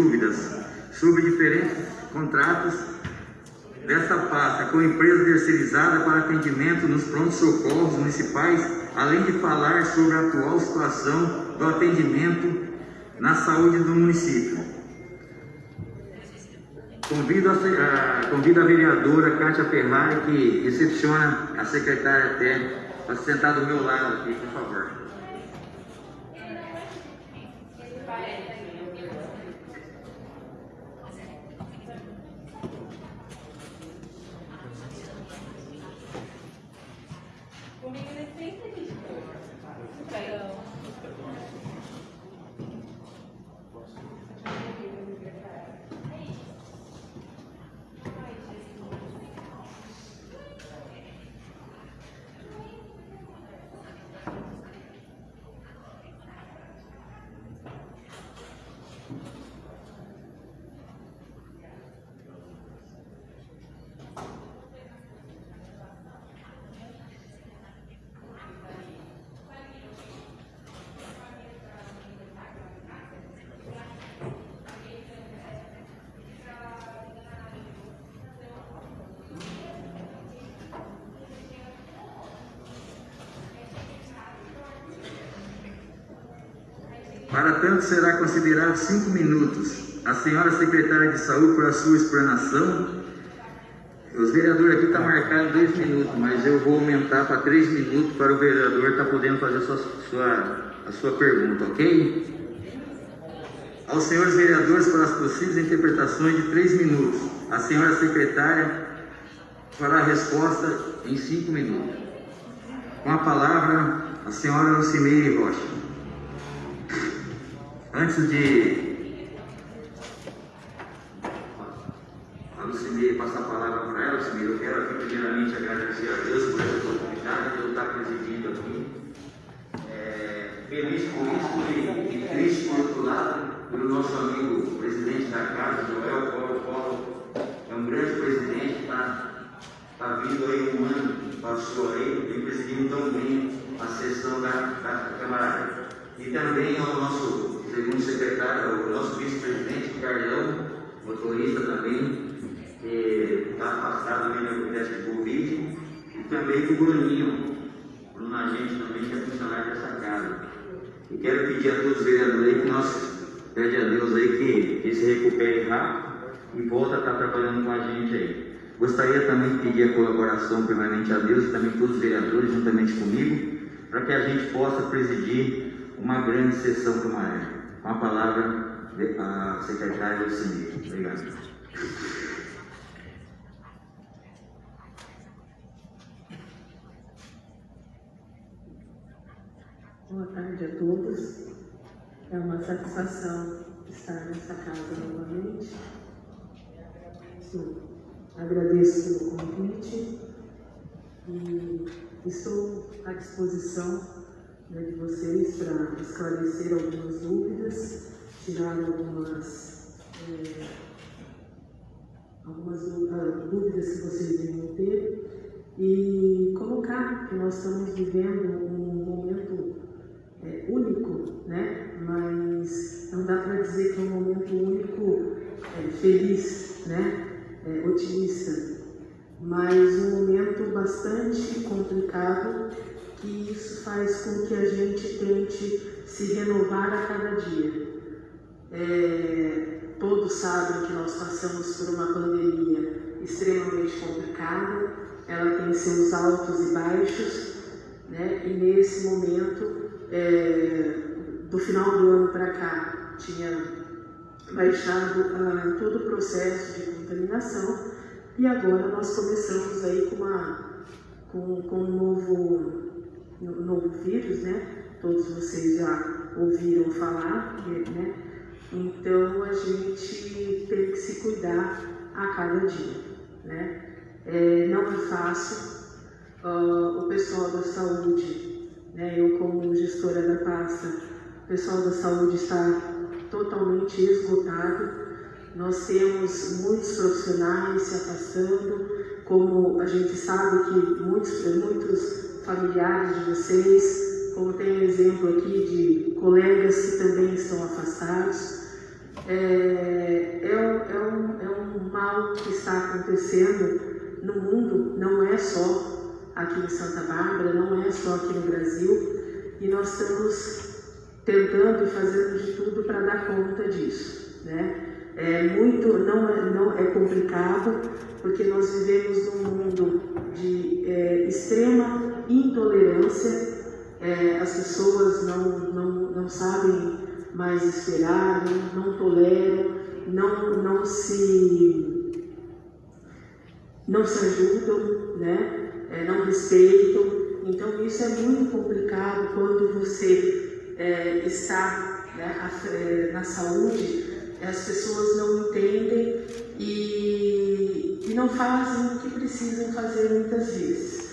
dúvidas sobre diferentes contratos desta pasta com empresa terceirizada para atendimento nos prontos-socorros municipais, além de falar sobre a atual situação do atendimento na saúde do município. Convido a, a, convido a vereadora Kátia Ferrari, que recepciona a secretária até, para sentar do meu lado aqui, por favor. Para tanto, será considerado cinco minutos. A senhora secretária de saúde, por a sua explanação, os vereadores aqui estão tá marcando dois minutos, mas eu vou aumentar para três minutos para o vereador estar tá podendo fazer a sua, sua, a sua pergunta, ok? Aos senhores vereadores, para as possíveis interpretações de três minutos. A senhora secretária fará a resposta em cinco minutos. Com a palavra, a senhora Lucimeire Rocha. Antes de a Lucimei passar a palavra para ela, Lucimei, eu quero aqui primeiramente agradecer a Deus por essa oportunidade de eu estar presidindo aqui. É, feliz por isso e, e triste por outro lado, pelo nosso amigo presidente da casa, Joel Paulo Paulo, é um grande presidente, está tá vindo aí um ano, passou aí, vem presidindo tão bem a sessão da, da Câmara. E também ao nosso segundo secretário, o nosso vice-presidente, Carlão, motorista também, que está afastado também do teste de Covid, e também o Bruninho, Bruno Agente também, que é funcionário dessa casa. E quero pedir a todos os vereadores aí que nós pede a Deus aí que, que se recupere rápido e volta a estar trabalhando com a gente aí. Gostaria também de pedir a colaboração permanente a Deus e também todos os vereadores, juntamente comigo, para que a gente possa presidir uma grande sessão como essa. Com a palavra, a secretária Lucimir. Obrigado. Boa tarde a todos. É uma satisfação estar nessa casa novamente. Agradeço pelo convite e estou à disposição né, de vocês para esclarecer algumas dúvidas, tirar algumas, é, algumas ah, dúvidas que vocês venham ter e colocar que nós estamos vivendo um momento é, único, né? mas não dá para dizer que é um momento único é, feliz, né? Otimista, mas um momento bastante complicado que isso faz com que a gente tente se renovar a cada dia. É, todos sabem que nós passamos por uma pandemia extremamente complicada, ela tem seus altos e baixos, né? e nesse momento, é, do final do ano para cá, tinha baixado ah, todo o processo de contaminação e agora nós começamos aí com, uma, com, com um novo novo vírus, né? Todos vocês já ouviram falar, né? Então a gente tem que se cuidar a cada dia, né? É, não é fácil. Uh, o pessoal da saúde, né? Eu como gestora da pasta, o pessoal da saúde está totalmente esgotado. Nós temos muitos profissionais se afastando, como a gente sabe que muitos, muitos familiares de vocês, como tem um exemplo aqui de colegas que também estão afastados. é, é, um, é, um, é um mal que está acontecendo no mundo, não é só aqui em Santa Bárbara, não é só aqui no Brasil, e nós estamos tentando e fazendo de tudo para dar conta disso. Né? É muito, não é, não é complicado, porque nós vivemos num mundo de é, extrema intolerância, é, as pessoas não, não, não sabem mais esperar, não, não toleram, não, não se não se ajudam, né? É, não respeitam. Então isso é muito complicado quando você é, está né, é, na saúde, as pessoas não entendem e, e não fazem o que precisam fazer muitas vezes.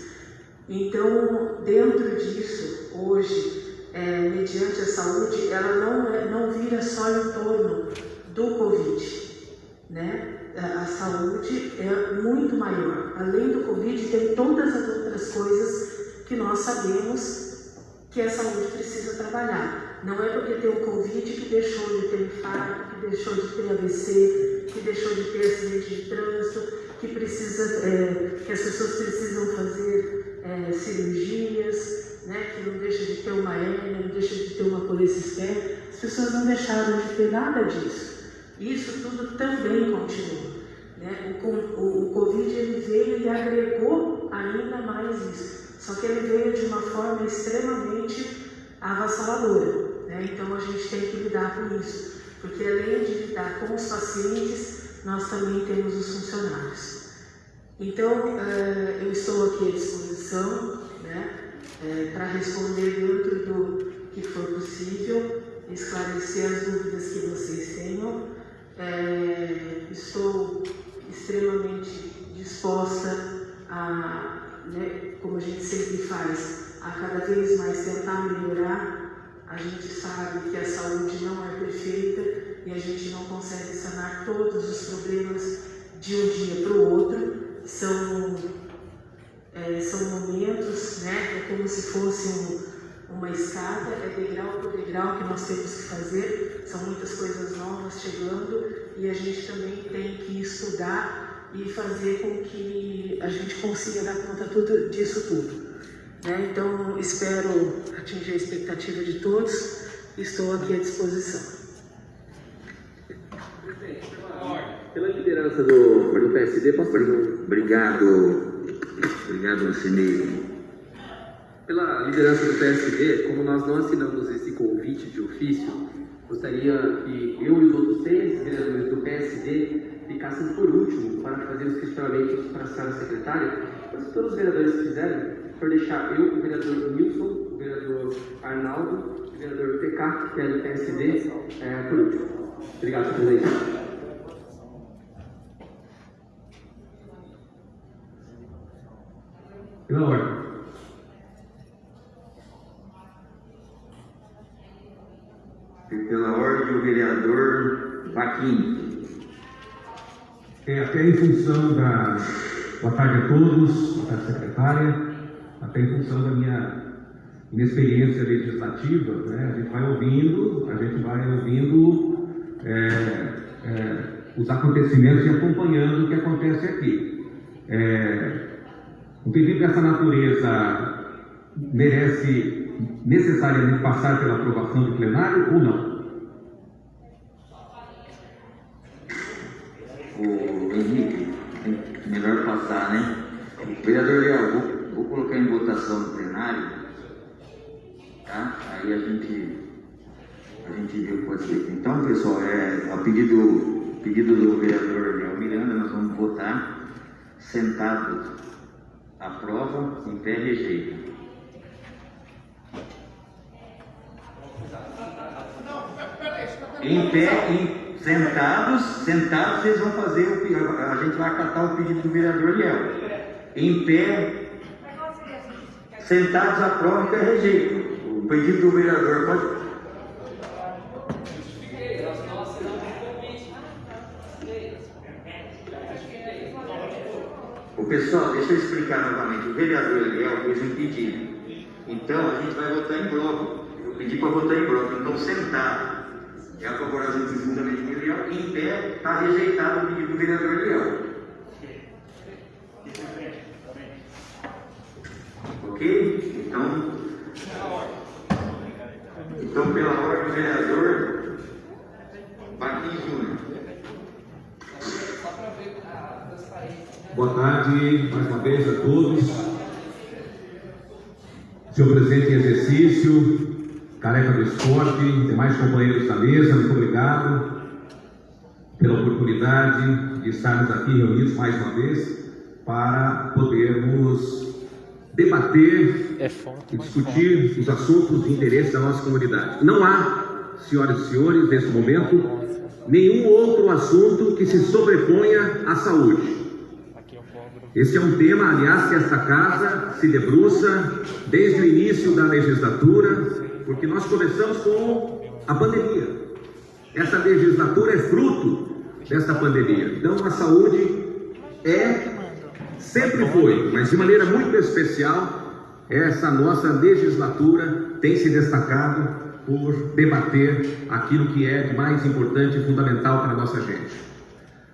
Então, dentro disso, hoje, é, mediante a saúde, ela não, é, não vira só em torno do Covid, né? A saúde é muito maior. Além do Covid, tem todas as outras coisas que nós sabemos que a saúde precisa trabalhar. Não é porque tem o Covid que deixou de ter infarto, que deixou de ter AVC, que deixou de ter acidente de trânsito, que, precisa, é, que as pessoas precisam fazer é, cirurgias, né, que não deixa de ter uma hérnia, não deixa de ter uma colecistéria. As pessoas não deixaram de ter nada disso. Isso tudo também continua. Né? O, o, o Covid ele veio e agregou ainda mais isso. Só que ele veio de uma forma extremamente avassaladora. Né? Então a gente tem que lidar com isso. Porque além de lidar com os pacientes, nós também temos os funcionários. Então uh, eu estou aqui à disposição né, uh, para responder dentro do que for possível, esclarecer as dúvidas que vocês tenham. Uh, estou extremamente disposta a né, como a gente sempre faz, a cada vez mais tentar melhorar. A gente sabe que a saúde não é perfeita e a gente não consegue sanar todos os problemas de um dia para o outro. São, é, são momentos, né, é como se fosse um, uma escada, é degrau por degrau que nós temos que fazer. São muitas coisas novas chegando e a gente também tem que estudar e fazer com que a gente consiga dar conta tudo, disso tudo. Né? Então, espero atingir a expectativa de todos e estou aqui à disposição. Pela liderança do, do PSD, posso perguntar? Obrigado, obrigado, Alcine. Pela liderança do PSD, como nós não assinamos esse convite de ofício, gostaria que eu e os outros seis vereadores do PSD ficassem por último para fazer os questionamentos para a senhora secretária. Então, se todos os vereadores fizerem, por deixar eu, o vereador Wilson, o vereador Arnaldo, o vereador PK, que é do PSD, é, por último. Obrigado, senhor presidente. Pela ordem. Pela ordem, o vereador Vaquim. É, até em função da. Boa tarde a todos, boa tarde, secretária. Até em função da minha inexperiência legislativa, né, a gente vai ouvindo, a gente vai ouvindo é, é, os acontecimentos e acompanhando o que acontece aqui. É, um pedido dessa natureza merece necessariamente passar pela aprovação do plenário ou não? o Henrique, melhor passar, né? Vereador Leal, vou, colocar em votação no plenário, tá? Aí a gente, a gente vê o que pode ser. Então, pessoal, é, a pedido, pedido do vereador Leal Miranda, nós vamos votar sentado. Aprova, em pé, rejeita. Em pé, em Sentados, sentados, vocês vão fazer o a gente vai acatar o pedido do vereador Liel. Em pé, sentados aprova e rejeita. O pedido do vereador pode. O pessoal, deixa eu explicar novamente. O vereador Eliel fez um pedido. Então a gente vai votar em bloco. Eu pedi para votar em bloco. Então, sentado. É a das juntamente com ele Eliel, em pé, está rejeitado o pedido do vereador Eliel. Ok? Então, então pela ordem do vereador Baquinho Júnior. Boa tarde mais uma vez a todos. Senhor presidente em exercício, careca do esporte, demais companheiros da mesa, muito obrigado pela oportunidade de estarmos aqui reunidos mais uma vez para podermos debater É foto, e discutir os assuntos de interesse da nossa comunidade. Não há, senhoras e senhores, nesse momento, nenhum outro assunto que se sobreponha à saúde. Cobro. Esse é um tema, aliás, que esta casa se debruça desde o início da legislatura, porque nós começamos com a pandemia. Essa legislatura é fruto dessa pandemia. Então, a saúde é, sempre foi, mas de maneira muito especial, essa nossa legislatura tem se destacado por debater aquilo que é mais importante e fundamental para a nossa gente.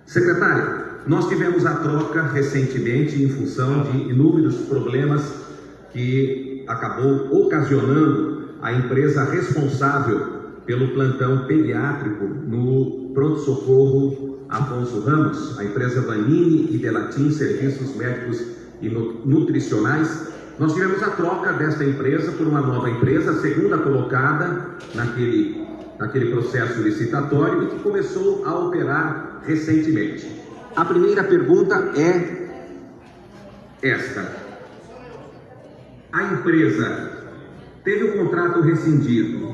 Secretário, nós tivemos a troca recentemente em função de inúmeros problemas que acabou ocasionando a empresa responsável pelo plantão pediátrico no pronto-socorro Afonso Ramos, a empresa Vanini e Delatim Serviços Médicos e Nu- Nutricionais. Nós tivemos a troca desta empresa por uma nova empresa, a segunda colocada naquele, naquele processo licitatório e que começou a operar recentemente. A primeira pergunta é esta: a empresa teve o contrato rescindido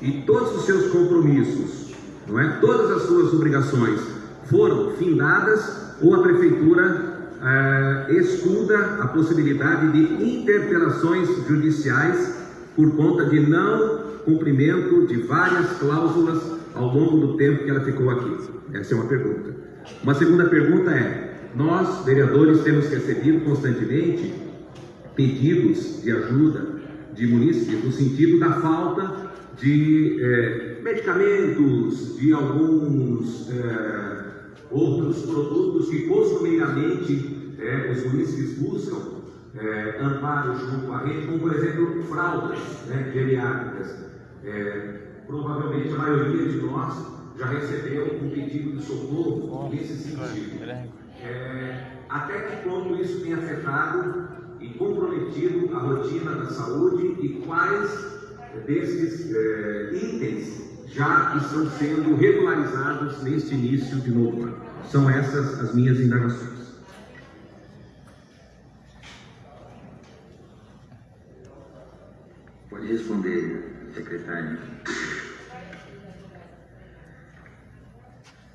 e todos os seus compromissos, não é? Todas as suas obrigações foram findadas ou a prefeitura eh, estuda a possibilidade de interpelações judiciais por conta de não cumprimento de várias cláusulas ao longo do tempo que ela ficou aqui? Essa é uma pergunta. Uma segunda pergunta é: nós, vereadores, temos recebido constantemente pedidos de ajuda de munícipes no sentido da falta de eh, medicamentos, de alguns eh, outros produtos que costumeiramente eh, os munícipes buscam eh, amparo junto à rede, como por exemplo fraldas né, geriátricas. Eh, provavelmente a maioria de nós já recebeu um pedido de socorro nesse sentido. É, até que ponto isso tem afetado e comprometido a rotina da saúde e quais desses é, itens já estão sendo regularizados neste início de novo ano? São essas as minhas indagações. Pode responder, secretário.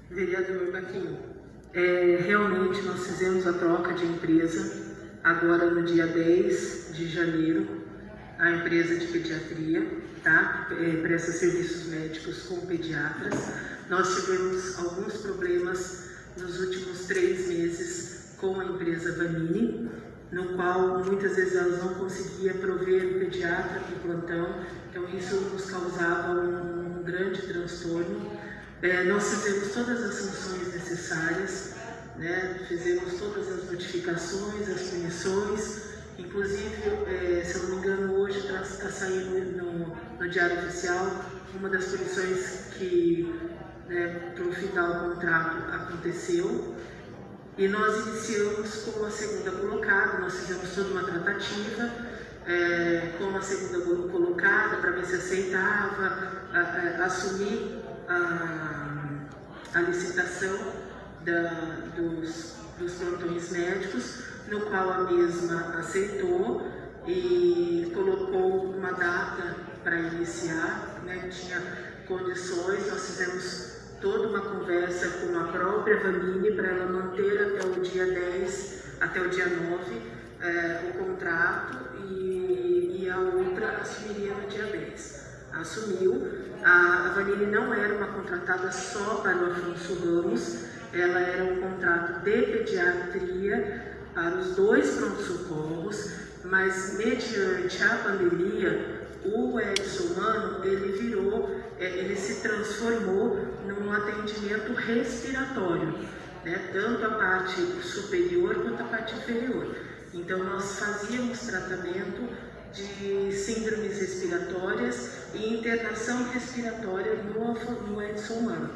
Vereador Baquinho, é, realmente nós fizemos a troca de empresa agora no dia 10 de janeiro, a empresa de pediatria, tá? É, presta serviços médicos com pediatras. Nós tivemos alguns problemas nos últimos três meses com a empresa Vanini, no qual muitas vezes elas não conseguiam prover o pediatra para o plantão, então isso nos causava um, um grande transtorno. É, nós fizemos todas as sanções necessárias, né? fizemos todas as notificações, as punições, inclusive, é, se eu não me engano, hoje está saindo no, no Diário Oficial uma das punições que, né, para o final do contrato, aconteceu. E nós iniciamos com a segunda colocada, nós fizemos toda uma tratativa é, com a segunda colocada para ver se aceitava a, a, assumir a, a licitação da, dos, dos plantões médicos, no qual a mesma aceitou e colocou uma data para iniciar, né, tinha condições, nós fizemos toda uma conversa com a própria Vanini para ela manter até o dia 10, até o dia 9, é, o contrato e, e, a outra assumiria no dia 10. Assumiu. A, a Vanini não era uma contratada só para o Afonso Ramos, ela era um contrato de pediatria para os dois pronto-socorros, mas mediante a pandemia, o Edson Mano, ele virou é, ele se transformou num atendimento respiratório, né? tanto a parte superior quanto a parte inferior. Então, nós fazíamos tratamento de síndromes respiratórias e internação respiratória no, no Edson Humano.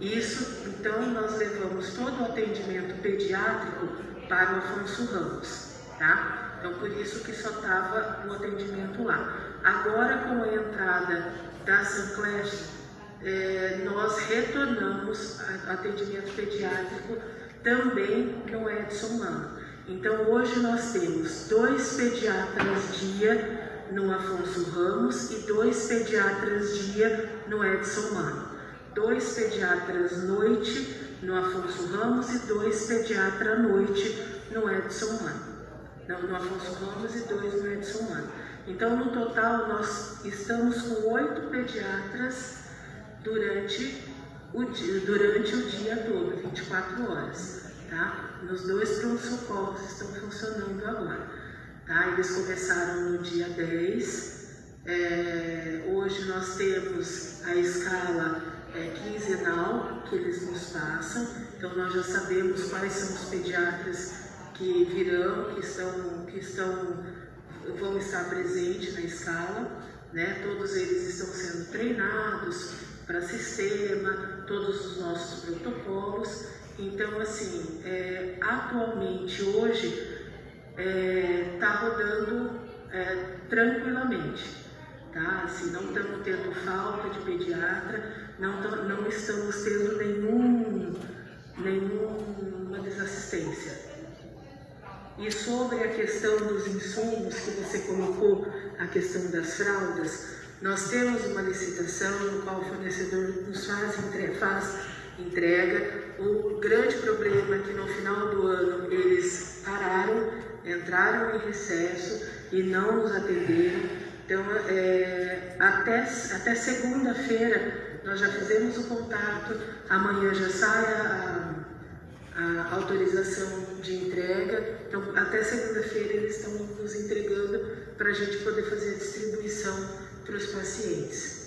Isso, então, nós levamos todo o atendimento pediátrico para o Afonso Ramos, tá? Então, por isso que só estava o atendimento lá. Agora, com a entrada da Sanclash, é, nós retornamos atendimento pediátrico também no Edson Mano. Então, hoje nós temos dois pediatras dia no Afonso Ramos e dois pediatras dia no Edson Mano. Dois pediatras noite no Afonso Ramos e dois pediatras noite no Edson Mano. No, no Afonso Ramos e dois no Edson Mano. Então, no total, nós estamos com oito pediatras durante o dia, durante o dia todo, 24 horas tá? Nos dois pronto-socorros estão funcionando agora, tá? Eles começaram no dia 10, é, hoje nós temos a escala é, quinzenal que eles nos passam, então nós já sabemos quais são os pediatras que virão, que estão, que estão, vão estar presentes na escala, né? Todos eles estão sendo treinados para sistema, todos os nossos protocolos então, assim, é, atualmente, hoje, está é, tá rodando é, tranquilamente, tá? Assim, não estamos tendo falta de pediatra, não, não estamos tendo nenhum, nenhuma desassistência. E sobre a questão dos insumos que você colocou, a questão das fraldas, nós temos uma licitação no qual o fornecedor nos faz, faz entrega. O grande problema é que no final do ano eles pararam, entraram em recesso e não nos atenderam. Então, é, até, até segunda-feira nós já fizemos o contato, amanhã já sai a, a autorização de entrega. Então, até segunda-feira eles estão nos entregando para a gente poder fazer a distribuição para os pacientes.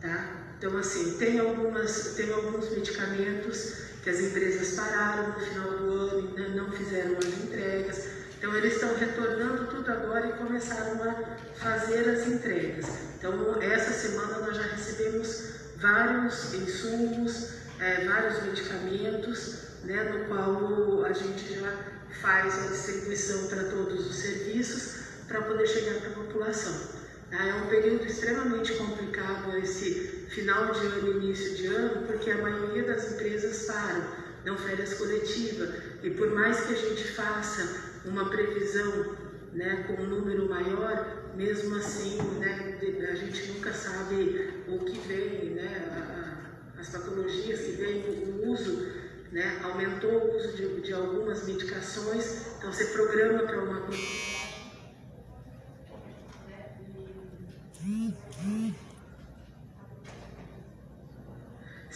Tá? Então, assim, tem, algumas, tem alguns medicamentos que as empresas pararam no final do ano e não fizeram as entregas. Então, eles estão retornando tudo agora e começaram a fazer as entregas. Então, essa semana nós já recebemos vários insumos, é, vários medicamentos, né, no qual a gente já faz a distribuição para todos os serviços para poder chegar para a população. Ah, é um período extremamente complicado esse final de ano e início de ano, porque a maioria das empresas param, dão férias coletivas. E por mais que a gente faça uma previsão né, com um número maior, mesmo assim né, a gente nunca sabe o que vem, né, as patologias que vêm, o uso, né, aumentou o uso de, de algumas medicações, então você programa para uma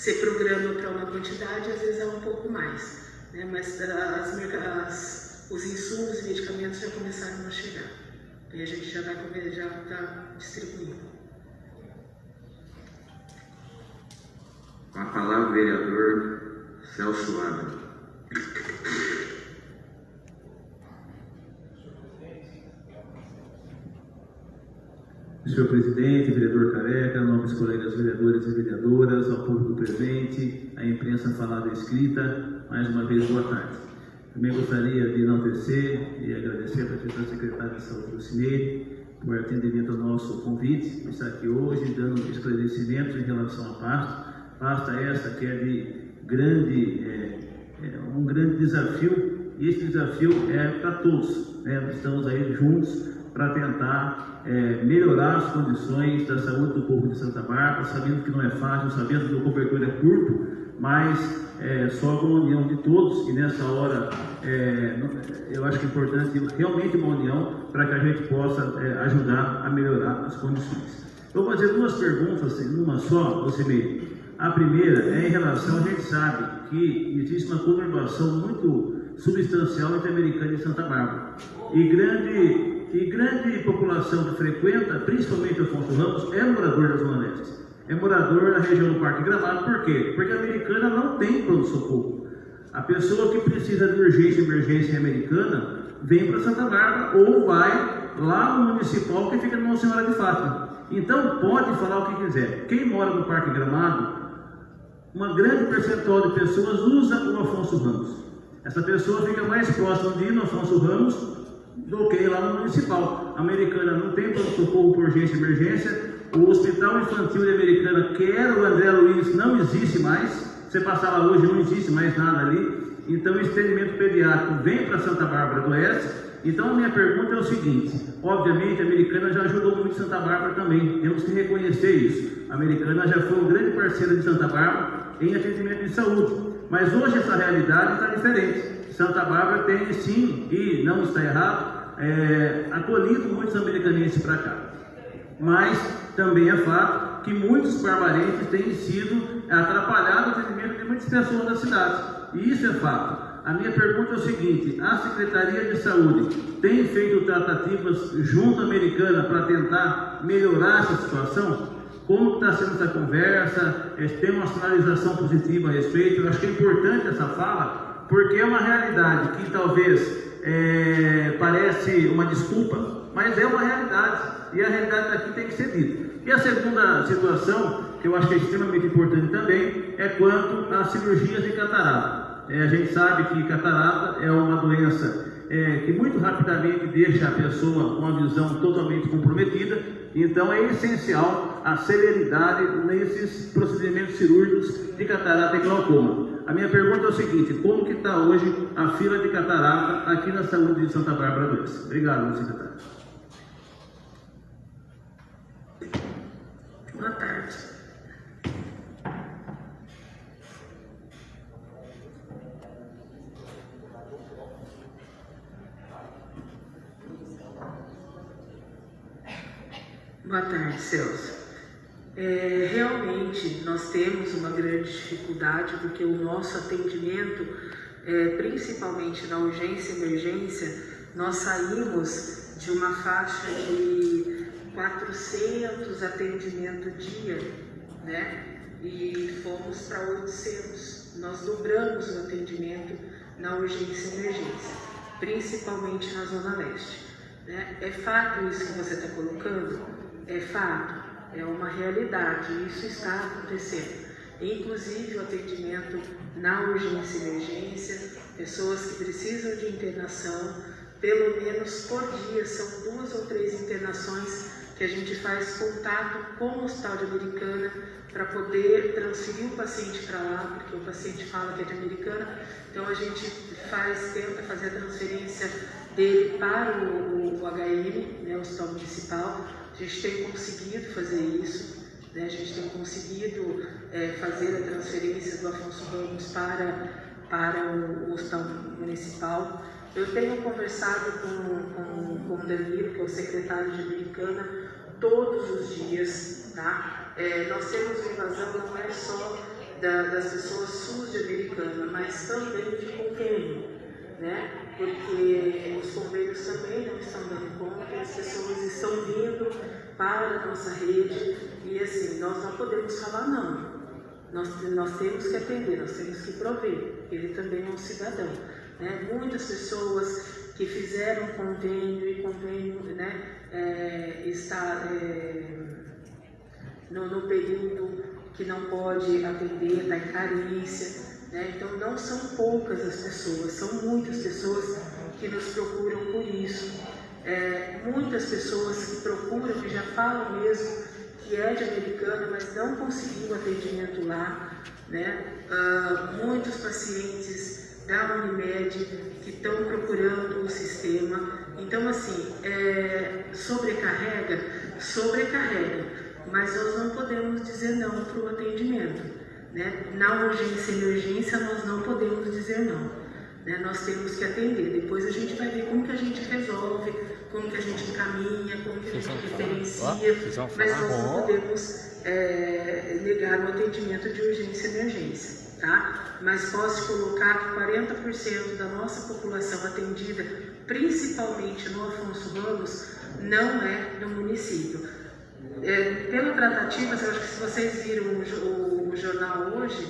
Você programa para uma quantidade, às vezes é um pouco mais, né? mas as, as, os insumos e medicamentos já começaram a chegar. E a gente já vai já está distribuindo. Com a palavra o vereador Celso Abel. Senhor presidente, vereador Careca, nobres colegas vereadores e vereadoras, ao público presente, à imprensa falada e escrita, mais uma vez, boa tarde. Também gostaria de enaltecer e agradecer a secretária de saúde Cine por atendimento ao nosso convite, por estar aqui hoje dando esclarecimentos em relação à pasta, pasta essa que é de grande, é, é um grande desafio, e esse desafio é para todos, né? estamos aí juntos para tentar é, melhorar as condições da saúde do povo de Santa Marta, sabendo que não é fácil, sabendo que o cobertor é curto, mas é, só com a união de todos, e nessa hora é, eu acho que é importante realmente uma união para que a gente possa é, ajudar a melhorar as condições. Eu vou fazer duas perguntas, numa só, você me. A primeira é em relação, a gente sabe que existe uma conurbação muito substancial entre Americana e Santa Bárbara. E grande e grande população que frequenta, principalmente Afonso Ramos, é morador da Zona Leste. É morador da região do Parque Gramado, por quê? Porque a Americana não tem pronto-socorro. A pessoa que precisa de urgência emergência americana vem para Santa Bárbara ou vai lá no municipal que fica no Nossa Senhora de Fátima. Então pode falar o que quiser. Quem mora no Parque Gramado, uma grande percentual de pessoas usa o Afonso Ramos. Essa pessoa fica mais próxima de ir no Afonso Ramos do que lá no municipal. A americana não tem pronto-socorro por urgência emergência. O Hospital Infantil de Americana, que era o André Luiz, não existe mais. Você passar lá hoje, não existe mais nada ali. Então, o estendimento pediátrico vem para Santa Bárbara do Oeste. Então, a minha pergunta é o seguinte: obviamente, a Americana já ajudou muito Santa Bárbara também, temos que reconhecer isso. A Americana já foi um grande parceiro de Santa Bárbara em atendimento de saúde, mas hoje essa realidade está diferente. Santa Bárbara tem sim, e não está errado, é, acolhido muitos americanenses para cá. Mas também é fato que muitos barbarenses têm sido atrapalhados no atendimento de muitas pessoas da cidade. E isso é fato. A minha pergunta é o seguinte: a Secretaria de Saúde tem feito tratativas junto à americana para tentar melhorar essa situação? Como está sendo essa conversa? É, tem uma sinalização positiva a respeito? Eu acho que é importante essa fala, porque é uma realidade que talvez é, parece uma desculpa, mas é uma realidade. E a realidade daqui tem que ser dita. E a segunda situação, que eu acho que é extremamente importante também, é quanto às cirurgias de catarata. É, a gente sabe que catarata é uma doença é, que muito rapidamente deixa a pessoa com a visão totalmente comprometida, então é essencial a celeridade nesses procedimentos cirúrgicos de catarata e glaucoma. A minha pergunta é o seguinte: como que está hoje a fila de catarata aqui na saúde de Santa Bárbara do Oeste? Obrigado, secretário. Boa tarde. Boa tarde, Celso. É, realmente nós temos uma grande dificuldade porque o nosso atendimento, é, principalmente na urgência e emergência, nós saímos de uma faixa de 400 atendimentos dia, né? E fomos para 800. Nós dobramos o atendimento na urgência e emergência, principalmente na Zona Leste. Né? É fato isso que você está colocando? é fato, é uma realidade, isso está acontecendo. Inclusive o atendimento na urgência e emergência, pessoas que precisam de internação, pelo menos por dia, são duas ou três internações que a gente faz contato com o Hospital de Americana para poder transferir o paciente para lá, porque o paciente fala que é de Americana, então a gente faz, tenta fazer a transferência dele para o, o HM, né, o Hospital Municipal, a gente tem conseguido fazer isso, né? a gente tem conseguido é, fazer a transferência do Afonso Ramos para, para o, o Hospital Municipal. Eu tenho conversado com, com, com o Danilo, que é o secretário de Americana, todos os dias. Tá? É, nós temos invasão não é só da, das pessoas Americana, mas também de convênio. Né? porque os convênios também não estão dando conta, as pessoas estão vindo para a nossa rede e assim, nós não podemos falar não. Nós, nós temos que atender, nós temos que prover, ele também é um cidadão. Né? Muitas pessoas que fizeram convênio e convênio né, é, está é, no, no período que não pode atender, está em carência. Né? Então, não são poucas as pessoas, são muitas pessoas que nos procuram por isso. É, muitas pessoas que procuram, que já falam mesmo que é de americana, mas não conseguiu atendimento lá. Né? Uh, muitos pacientes da Unimed que estão procurando o sistema. Então, assim, é, sobrecarrega, sobrecarrega, mas nós não podemos dizer não para o atendimento. Né? Na urgência e emergência, nós não podemos dizer não. Né? Nós temos que atender. Depois a gente vai ver como que a gente resolve, como que a gente encaminha, como que a gente diferencia, mas nós não podemos é, negar o atendimento de urgência e emergência. Tá? Mas posso colocar que 40% da nossa população atendida, principalmente no Afonso Ramos, não é do município. é, pela tratativa, eu acho que se vocês viram o, o jornal hoje,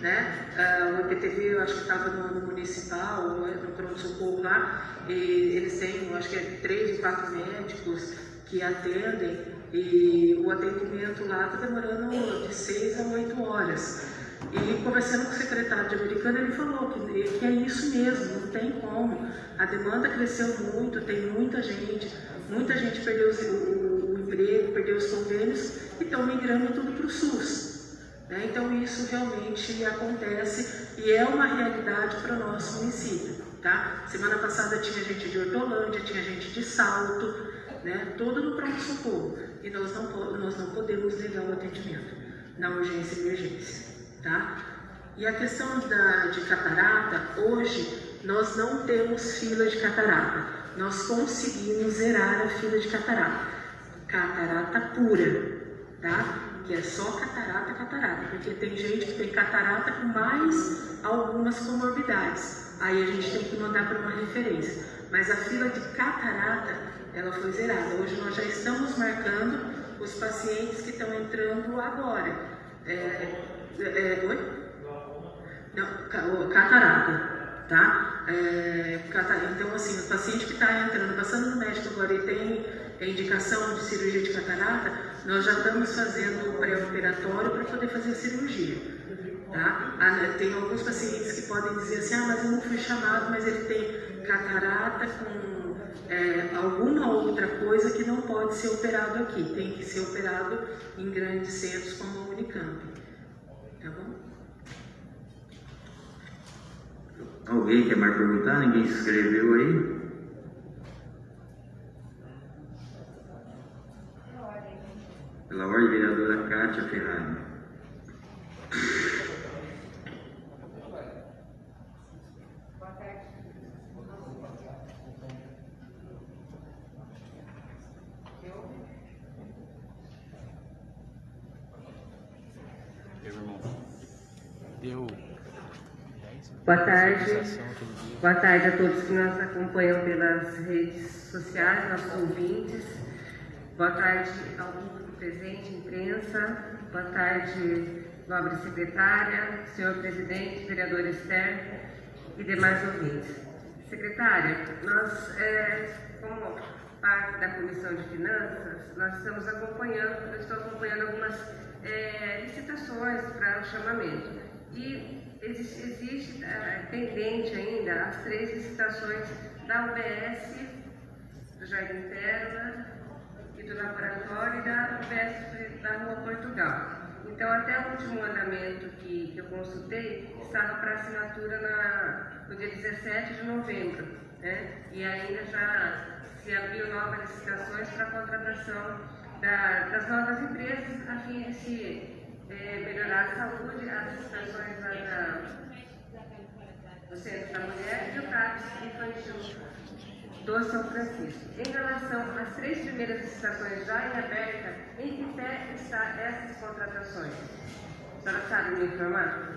né? Uh, o EPTV, eu acho que estava no, no, municipal, no pronto-socorro lá, e eles têm, eu acho que é três ou quatro médicos que atendem, e o atendimento lá está demorando de seis a oito horas. E conversando com o secretário de americano, ele falou que, que é isso mesmo, não tem como. A demanda cresceu muito, tem muita gente, muita gente perdeu o, o emprego, perdeu os convênios e estão migrando tudo para o SUS. Né? Então isso realmente acontece e é uma realidade para o nosso município. Tá? Semana passada tinha gente de Hortolândia, tinha gente de Salto, né? todo no pronto-socorro. E nós não, nós não podemos negar o atendimento na urgência e emergência. Tá? E a questão da, de catarata, hoje nós não temos fila de catarata. Nós conseguimos zerar a fila de catarata. Catarata pura, tá? Que é só catarata, catarata. Porque tem gente que tem catarata com mais algumas comorbidades. Aí a gente tem que mandar para uma referência. Mas a fila de catarata, ela foi zerada. Hoje nós já estamos marcando os pacientes que estão entrando agora. É, é, oi? Não, catarata, tá? É, catarata. Então, assim, o paciente que está entrando, passando no médico agora e tem indicação de cirurgia de catarata, nós já estamos fazendo o pré-operatório para poder fazer a cirurgia. Tá? Ah, tem alguns pacientes que podem dizer assim, ah, mas eu não fui chamado, mas ele tem catarata com é, alguma outra coisa que não pode ser operado aqui, tem que ser operado em grandes centros como a Unicamp. Alguém quer mais perguntar? Ninguém se inscreveu aí? Pela ordem, vereadora Kátia Ferrari. Boa tarde. Boa tarde a todos que nos acompanham pelas redes sociais, nossos ouvintes. Boa tarde ao público presente, imprensa. Boa tarde, nobre secretária, senhor presidente, vereador Esther e demais ouvintes. Secretária, nós, é, como parte da Comissão de Finanças, nós estamos acompanhando, eu estou acompanhando algumas é, licitações para o chamamento. E existe, existe uh, pendente ainda as três licitações da UBS, do Jardim Pérola e do laboratório e da UBS da Rua Portugal. Então, até o último andamento que, que eu consultei estava para assinatura na, no dia 17 de novembro, né? e ainda já se abriu novas licitações para a contratação da, das novas empresas a fim de se é, melhorar a saúde, as estações da, do Centro da Mulher e o CAPS infantil do São Francisco. Em relação às três primeiras estações já em aberta, em que pé estão essas contratações? A senhora sabe me informar?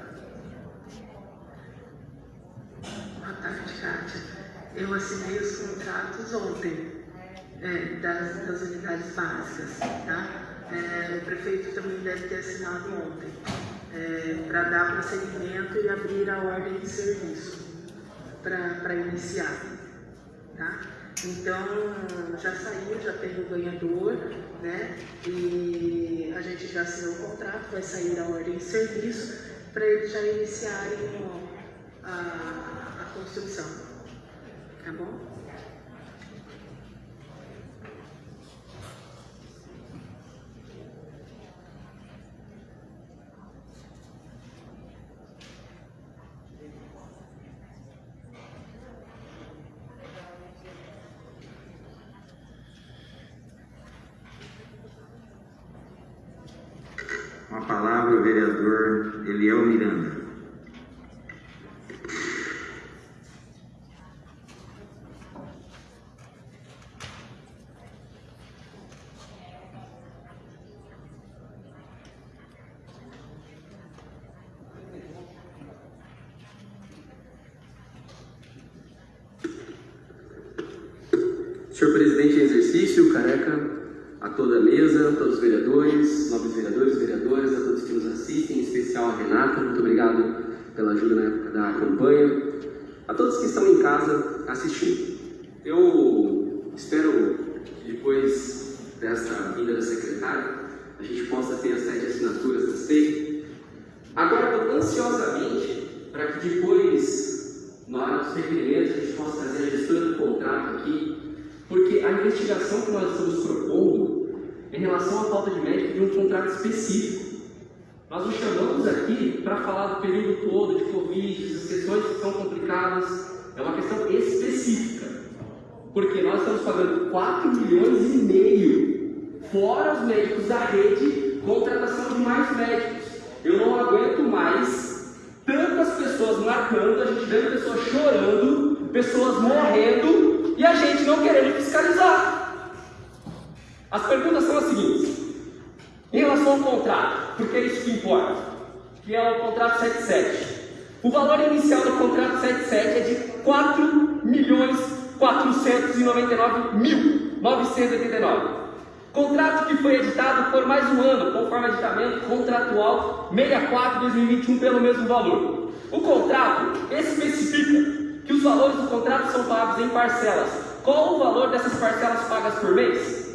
Boa tarde, Kátia. Eu assinei os contratos ontem é, das, das unidades básicas, tá? É, o prefeito também deve ter assinado ontem, é, para dar prosseguimento e abrir a ordem de serviço para iniciar. Tá? Então, já saiu, já tem o ganhador, né? E a gente já assinou o contrato, vai sair a ordem de serviço para eles já iniciarem a, a construção. Tá bom? vereador Eliel Miranda. Senhor presidente em exercício, careca, a toda a mesa, a todos os vereadores, nobres vereadores, vereadoras, a todos que nos assistem, em especial a Renata, muito obrigado pela ajuda na época da campanha, a todos que estão em casa assistindo. Eu espero que depois desta vinda da secretária, a gente possa ter as sete assinaturas da SEI. Aguardo ansiosamente para que depois, na hora dos requerimentos, a gente possa fazer a gestura do contrato aqui, a investigação que nós estamos propondo em relação à falta de médico de um contrato específico. Nós o chamamos aqui para falar do período todo de Covid, as questões que são complicadas, é uma questão específica. Porque nós estamos pagando 4 milhões e meio, fora os médicos da rede, contratação de mais médicos. Eu não aguento mais tantas pessoas marcando, a gente vendo pessoas chorando, pessoas morrendo e a gente não querendo fiscalizar. As perguntas são as seguintes. Em relação ao contrato, porque é isso que importa, que é o contrato 77. O valor inicial do contrato 77 é de 4 milhões 499 mil 989. Contrato que foi editado por mais um ano, conforme editamento contratual 64-2021 pelo mesmo valor. O contrato especifica que os valores do contrato são pagos em parcelas. Qual o valor dessas parcelas pagas por mês?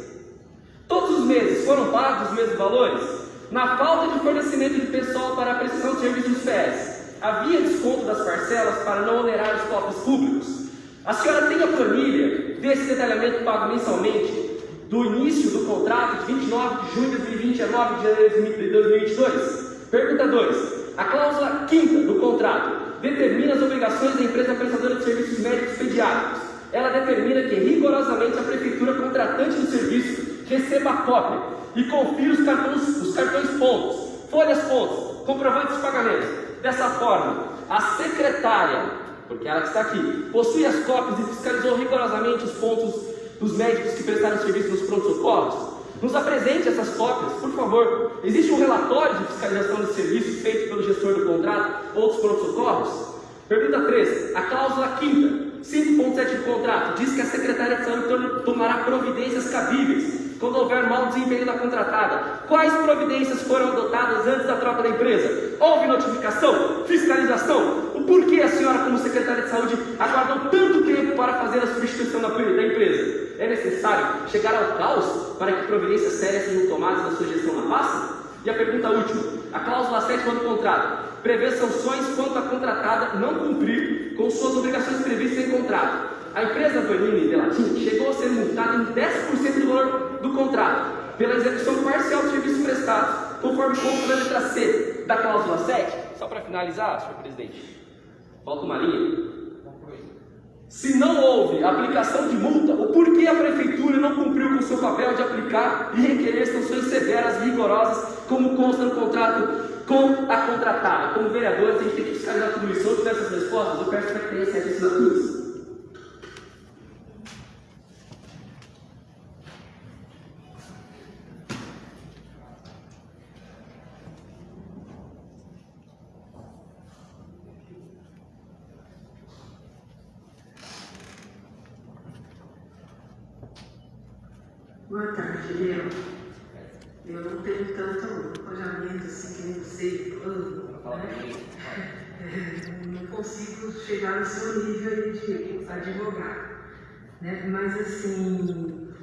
Todos os meses foram pagos os mesmos valores? Na falta de fornecimento de pessoal para a prestação de serviços PS, havia desconto das parcelas para não onerar os cofres públicos? A senhora tem a planilha desse detalhamento pago mensalmente do início do contrato de 29 de junho de 2020 a 9 de janeiro de 2022? Pergunta 2. A cláusula quinta do contrato determina as obrigações da empresa prestadora de serviços médicos pediátricos. Ela determina que rigorosamente a prefeitura contratante do serviço receba a cópia e confira os cartões, os cartões pontos, folhas pontos, comprovantes de pagamento. Dessa forma, a secretária, porque ela que está aqui, possui as cópias e fiscalizou rigorosamente os pontos dos médicos que prestaram serviço nos pronto-socorros? Nos apresente essas cópias, por favor. Existe um relatório de fiscalização de serviço feito pelo gestor do contrato ou dos pronto-socorros? Pergunta 3. A cláusula 5 5.7 do contrato diz que a secretária de saúde tomará providências cabíveis quando houver mau desempenho da contratada. Quais providências foram adotadas antes da troca da empresa? Houve notificação? Fiscalização? O porquê a senhora, como secretária de saúde, aguardou tanto tempo para fazer a substituição da empresa? É necessário chegar ao caos para que providências sérias sejam tomadas na sua gestão na pasta? E a pergunta última: a cláusula 7 do contrato prevê sanções quanto a contratada não cumprir com suas obrigações previstas em contrato. A empresa Vanini Delatin chegou a ser multada em 10% do valor do contrato pela execução parcial de serviços prestados, conforme consta da letra C da cláusula 7. Só para finalizar, senhor presidente, volta uma linha. Se não houve aplicação de multa, o porquê a prefeitura não cumpriu com o seu papel de aplicar e requerer sanções severas e rigorosas, como consta no contrato com a contratada? Como vereadores, a gente tem que fiscalizar tudo isso. Se eu tiver essas respostas, eu peço para que tenha sete assinaturas. Boa tarde, Léo. Eu não tenho tanto alojamento assim que nem você, né? Não consigo chegar no seu nível de advogado. Né? Mas assim,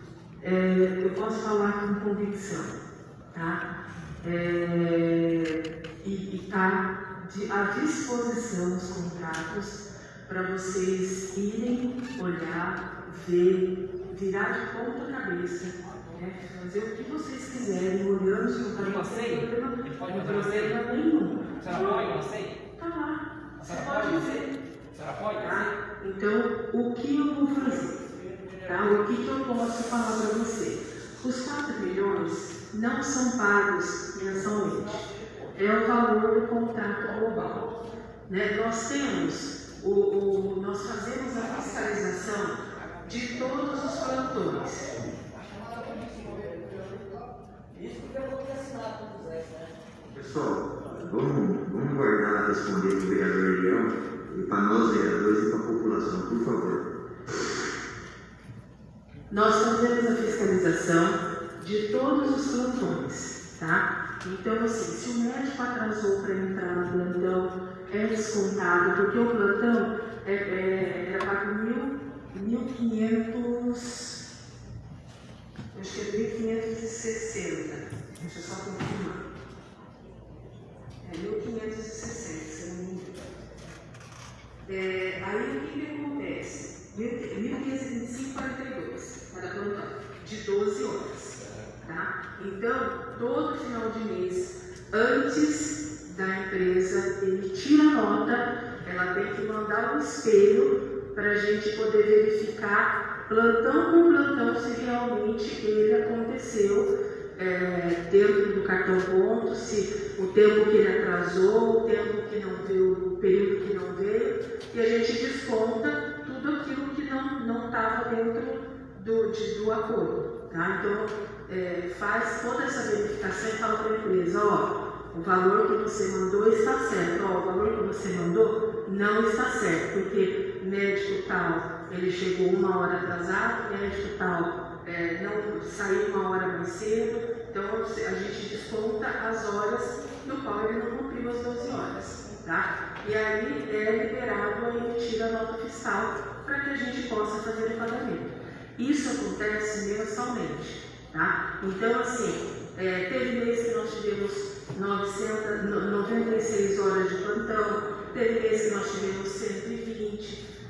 é, eu posso falar com convicção, tá? É, e está à disposição os contratos para vocês irem olhar, ver, virar de ponta cabeça, né? fazer o que vocês quiserem, olhando se não senha? problema, não problema nenhum. A senhora pode uma senha? Tá lá, A você senhora pode ver. A senhora pode? Tá? Então, o que eu vou fazer? Tá? O que, que eu posso falar para você? Os 4 milhões não são pagos mensalmente. É o valor do contrato global. Né? Nós temos, o, o- nós fazemos a fiscalização de todos os plantões. Pessoal, vamos, vamos guardar responder para o vereador Leão e para nós vereadores e para a população, por favor. Nós fazemos a fiscalização de todos os plantões, tá? Então, assim, se o médico atrasou para entrar no plantão, é descontado, porque o plantão é, é, era pago mil, 1.500, acho que é 1.560, deixa eu só confirmar. É 1.560, se não me engano. É, aí o que, acontece? 1.525,42 para plantão, de 12 horas. Tá? Então, todo final de mês, antes da empresa emitir a nota, ela tem que mandar um espelho para a gente poder verificar plantão por plantão se realmente ele aconteceu é, dentro do cartão ponto, se o tempo que ele atrasou, o tempo que não veio, o período que não veio, e a gente desconta tudo aquilo que não estava dentro do, de, do acordo. Tá? Então, é, faz toda essa verificação e fala para a empresa, ó, o valor que você mandou está certo, ó, o valor que você mandou não está certo, porque médico tal, ele chegou uma hora atrasado, médico tal, é, não saiu uma hora mais cedo, então a gente desconta as horas no qual ele não cumpriu as 12 horas. Tá? E aí é liberado a emitir a nota fiscal para que a gente possa fazer o pagamento. Isso acontece mensalmente. Tá? Então, assim, é, teve mês que nós tivemos 900, 96 horas de plantão, teve mês que nós tivemos 120,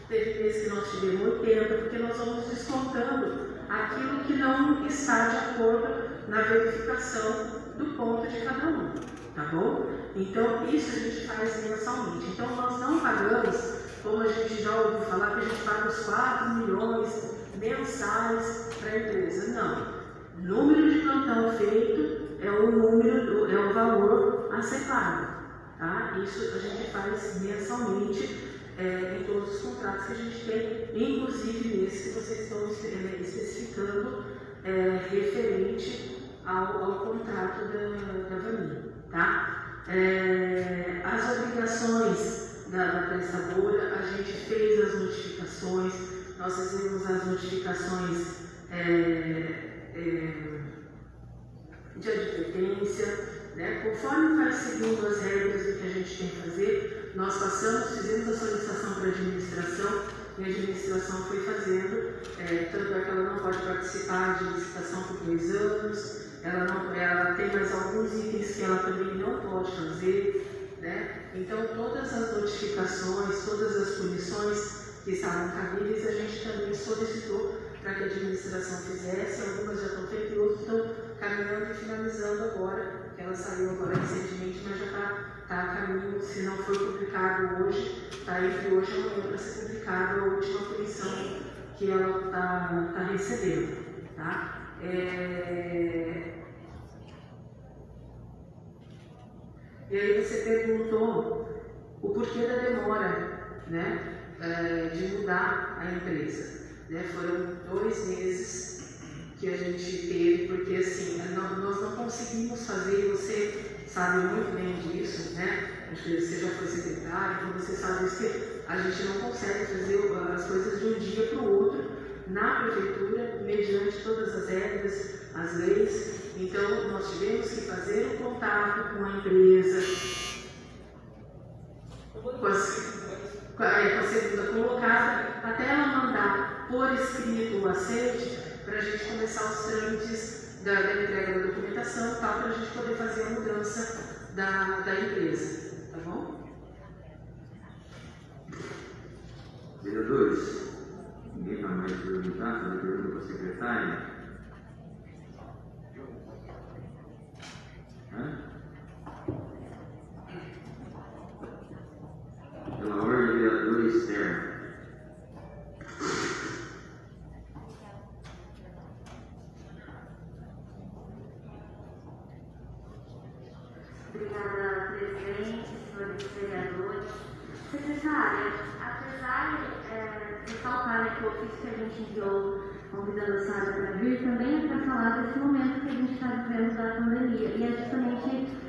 teve mês que nós tivemos 80, porque nós vamos descontando aquilo que não está de acordo na verificação do ponto de cada um, tá bom? Então, isso a gente faz mensalmente. Então, nós não pagamos, como a gente já ouviu falar, que a gente paga os 4 milhões mensais para a empresa. Não. Número de plantão feito é o número, do, é o valor a ser pago. Tá? Isso a gente faz mensalmente é, em todos os contratos que a gente tem, inclusive nesse que vocês estão especificando é, referente ao, ao, contrato da, da Vani. Tá? É, as obrigações da, da prestadora, a gente fez as notificações, nós fizemos as notificações é, é, de advertência, né? conforme vai seguindo as regras do que a gente tem que fazer, nós passamos, fizemos a solicitação para a administração e a administração foi fazendo, é, tanto é que ela não pode participar de licitação por dois anos, ela, não, ela tem mais alguns itens que ela também não pode fazer, né? Então todas as notificações, todas as punições que estavam cabíveis, a gente também solicitou para que a administração fizesse, algumas já estão feitas e outras estão caminhando e finalizando agora, ela saiu agora recentemente, mas já está tá caminho, se não foi publicado hoje, está entre hoje e amanhã para ser publicado a última punição que ela está tá recebendo. Tá? É... E aí você perguntou o porquê da demora né, é, de mudar a empresa. Né? Foram dois meses que a gente teve, porque assim, nós não conseguimos fazer, você sabe muito bem disso, né? Acho que você já foi secretário, então você sabe isso, que a gente não consegue fazer as coisas de um dia para o outro na prefeitura, mediante todas as regras, as leis. Então, nós tivemos que fazer um contato com a empresa, com, as, com a segunda colocada, até ela mandar por escrito o aceite para a gente começar os trâmites da, da entrega da documentação tal, para a gente poder fazer a mudança da, da empresa. Tá bom? Vereadores, ninguém vai mais perguntar, fazer pergunta para a secretária? Pela ordem, vereador externo. Secretária, apesar é, né, que o ofício que a gente enviou convidando a senhora para vir, também é para falar desse momento que a gente está vivendo da pandemia. E é justamente